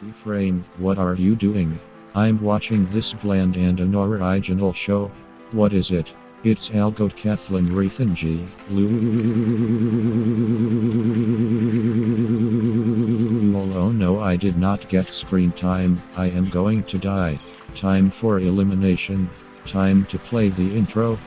Keyframe, what are you doing? I'm watching this bland and unoriginal show. What is it? It's Algoed Kathleen Rethenji. Oh no, I did not get screen time. I am going to die. Time for elimination. Time to play the intro.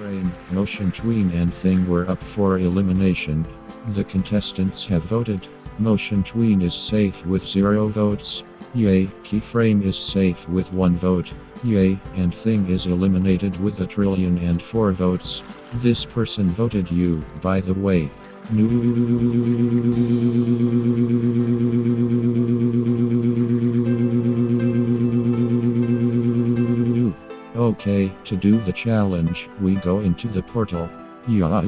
Frame, Motion Tween and Thing were up for elimination. The contestants have voted. Motion Tween is safe with zero votes. Yay, Keyframe is safe with one vote. Yay, and Thing is eliminated with a trillion and four votes. This person voted you, by the way. Okay, to do the challenge, we go into the portal. Yeah.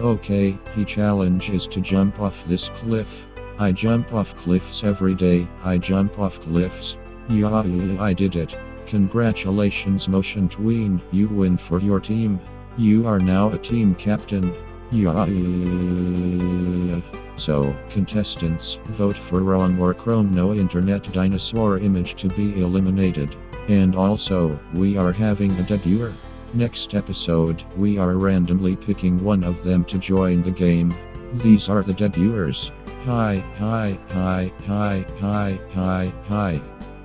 Okay, he challenge is to jump off this cliff. I jump off cliffs every day. I jump off cliffs. Yeah, I did it. Congratulations, Motion Tween. You win for your team. You are now a team captain. Yeah. So, contestants, vote for wrong or chrome no internet dinosaur image to be eliminated. And also, we are having a debuter. Next episode, we are randomly picking one of them to join the game. These are the debuters. Hi, hi, hi, hi, hi, hi, hi.